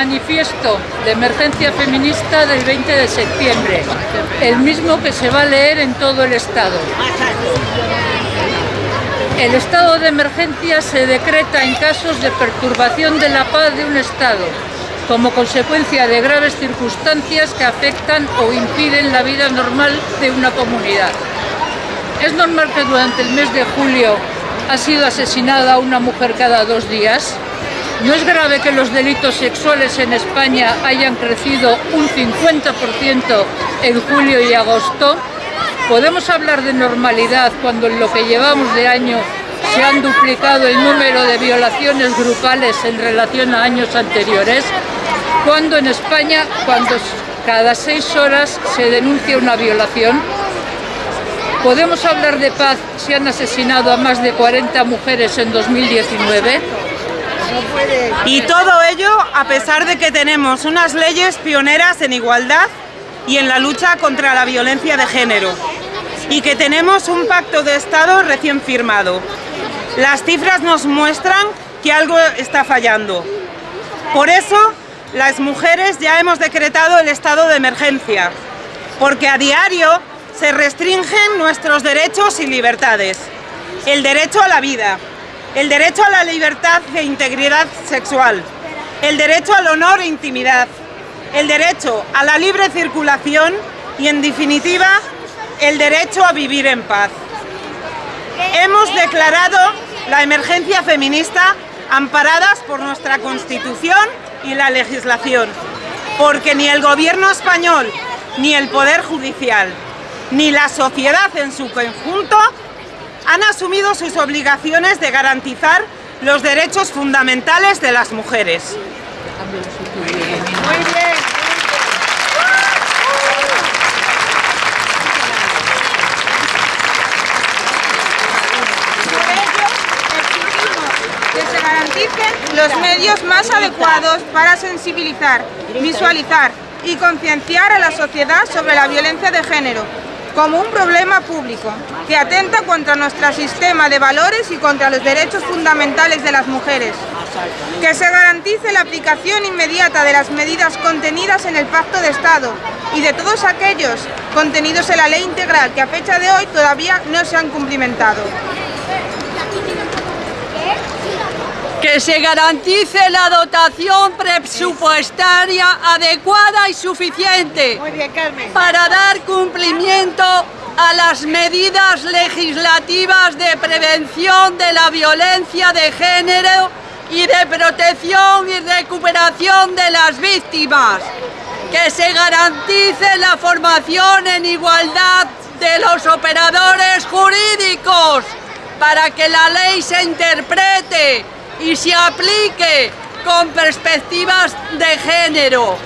manifiesto de emergencia feminista del 20 de septiembre, el mismo que se va a leer en todo el Estado. El estado de emergencia se decreta en casos de perturbación de la paz de un Estado, como consecuencia de graves circunstancias que afectan o impiden la vida normal de una comunidad. ¿Es normal que durante el mes de julio ha sido asesinada una mujer cada dos días? ¿No es grave que los delitos sexuales en España hayan crecido un 50% en julio y agosto? ¿Podemos hablar de normalidad cuando en lo que llevamos de año se han duplicado el número de violaciones grupales en relación a años anteriores? Cuando en España, cuando cada seis horas se denuncia una violación, ¿podemos hablar de paz si han asesinado a más de 40 mujeres en 2019? Y todo ello a pesar de que tenemos unas leyes pioneras en igualdad y en la lucha contra la violencia de género y que tenemos un pacto de Estado recién firmado. Las cifras nos muestran que algo está fallando. Por eso, las mujeres ya hemos decretado el estado de emergencia, porque a diario se restringen nuestros derechos y libertades. El derecho a la vida, el derecho a la libertad e integridad sexual, el derecho al honor e intimidad, el derecho a la libre circulación. Y, en definitiva, el derecho a vivir en paz. Hemos declarado la emergencia feminista amparadas por nuestra Constitución y la legislación, porque ni el Gobierno español, ni el Poder Judicial, ni la sociedad en su conjunto han asumido sus obligaciones de garantizar los derechos fundamentales de las mujeres. los medios más adecuados para sensibilizar, visualizar y concienciar a la sociedad sobre la violencia de género como un problema público que atenta contra nuestro sistema de valores y contra los derechos fundamentales de las mujeres. Que se garantice la aplicación inmediata de las medidas contenidas en el Pacto de Estado y de todos aquellos contenidos en la Ley Integral que a fecha de hoy todavía no se han cumplimentado. que se garantice la dotación presupuestaria adecuada y suficiente para dar cumplimiento a las medidas legislativas de prevención de la violencia de género y de protección y recuperación de las víctimas, que se garantice la formación en igualdad de los operadores jurídicos para que la ley se interprete y se aplique con perspectivas de género,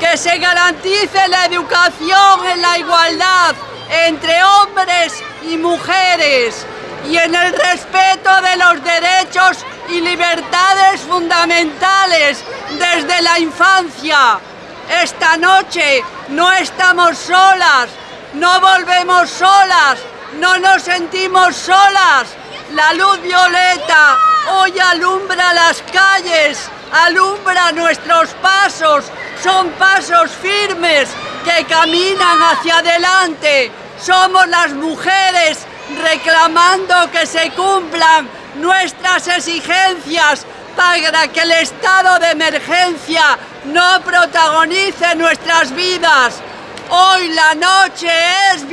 que se garantice la educación en la igualdad entre hombres y mujeres y en el respeto de los derechos y libertades fundamentales desde la infancia. Esta noche no estamos solas, no volvemos solas, no nos sentimos solas. La luz violeta Hoy alumbra las calles, alumbra nuestros pasos, son pasos firmes que caminan hacia adelante. Somos las mujeres reclamando que se cumplan nuestras exigencias para que el estado de emergencia no protagonice nuestras vidas. Hoy la noche es